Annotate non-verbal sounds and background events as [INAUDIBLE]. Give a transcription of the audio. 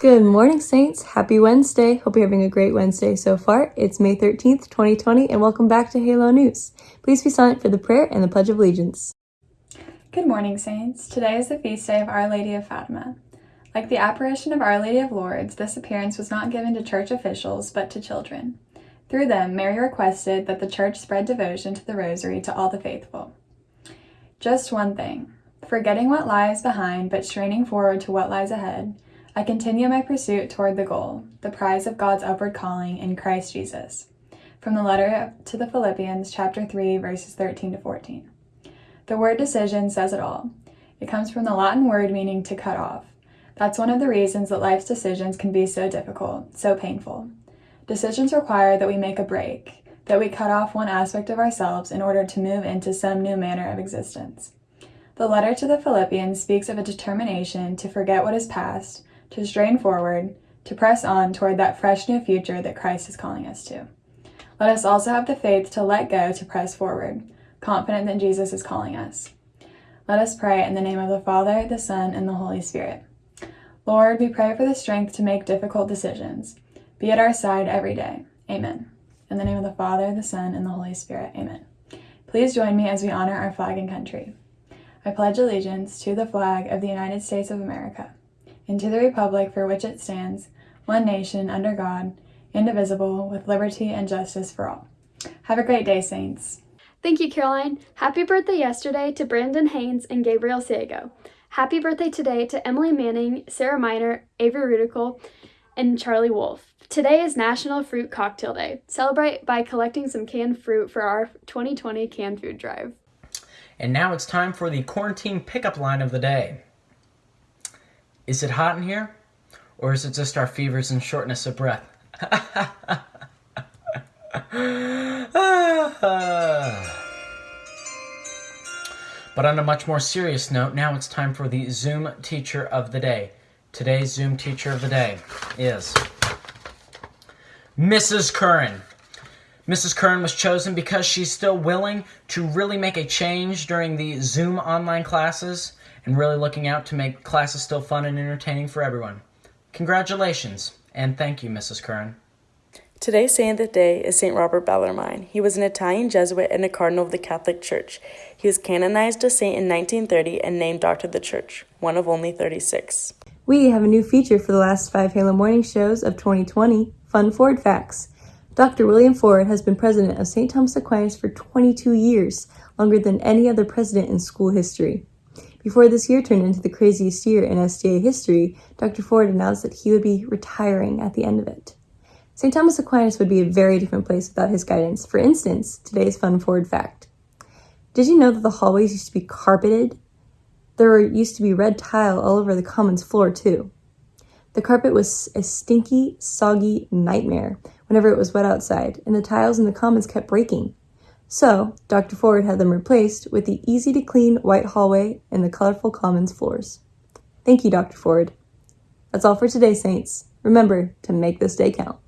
Good morning, Saints. Happy Wednesday. Hope you're having a great Wednesday so far. It's May 13th, 2020, and welcome back to Halo News. Please be silent for the prayer and the Pledge of Allegiance. Good morning, Saints. Today is the feast day of Our Lady of Fatima. Like the apparition of Our Lady of Lourdes, this appearance was not given to church officials, but to children. Through them, Mary requested that the church spread devotion to the Rosary to all the faithful. Just one thing forgetting what lies behind, but straining forward to what lies ahead I continue my pursuit toward the goal, the prize of God's upward calling in Christ Jesus. From the letter to the Philippians, chapter 3, verses 13 to 14. The word decision says it all. It comes from the Latin word meaning to cut off. That's one of the reasons that life's decisions can be so difficult, so painful. Decisions require that we make a break, that we cut off one aspect of ourselves in order to move into some new manner of existence. The letter to the Philippians speaks of a determination to forget what is past to strain forward, to press on toward that fresh new future that Christ is calling us to. Let us also have the faith to let go to press forward, confident that Jesus is calling us. Let us pray in the name of the Father, the Son, and the Holy Spirit. Lord, we pray for the strength to make difficult decisions. Be at our side every day. Amen. In the name of the Father, the Son, and the Holy Spirit. Amen. Please join me as we honor our flag and country. I pledge allegiance to the flag of the United States of America and to the republic for which it stands, one nation, under God, indivisible, with liberty and justice for all. Have a great day, Saints. Thank you, Caroline. Happy birthday yesterday to Brandon Haynes and Gabriel Sago. Happy birthday today to Emily Manning, Sarah Miner, Avery Rudical, and Charlie Wolf. Today is National Fruit Cocktail Day. Celebrate by collecting some canned fruit for our 2020 canned food drive. And now it's time for the quarantine pickup line of the day. Is it hot in here? Or is it just our fevers and shortness of breath? [LAUGHS] but on a much more serious note, now it's time for the Zoom teacher of the day. Today's Zoom teacher of the day is Mrs. Curran. Mrs. Curran was chosen because she's still willing to really make a change during the Zoom online classes and really looking out to make classes still fun and entertaining for everyone. Congratulations, and thank you, Mrs. Curran. Today's saint of the day is St. Robert Bellarmine. He was an Italian Jesuit and a cardinal of the Catholic Church. He was canonized a saint in 1930 and named Doctor of the Church, one of only 36. We have a new feature for the last five Halo Morning shows of 2020 Fun Ford Facts. Dr. William Ford has been president of St. Thomas Aquinas for 22 years, longer than any other president in school history. Before this year turned into the craziest year in STA history, Dr. Ford announced that he would be retiring at the end of it. St. Thomas Aquinas would be a very different place without his guidance. For instance, today's fun Ford fact. Did you know that the hallways used to be carpeted? There used to be red tile all over the commons floor, too. The carpet was a stinky, soggy nightmare whenever it was wet outside, and the tiles in the commons kept breaking. So, Dr. Ford had them replaced with the easy to clean white hallway and the colorful commons floors. Thank you, Dr. Ford. That's all for today, Saints. Remember to make this day count.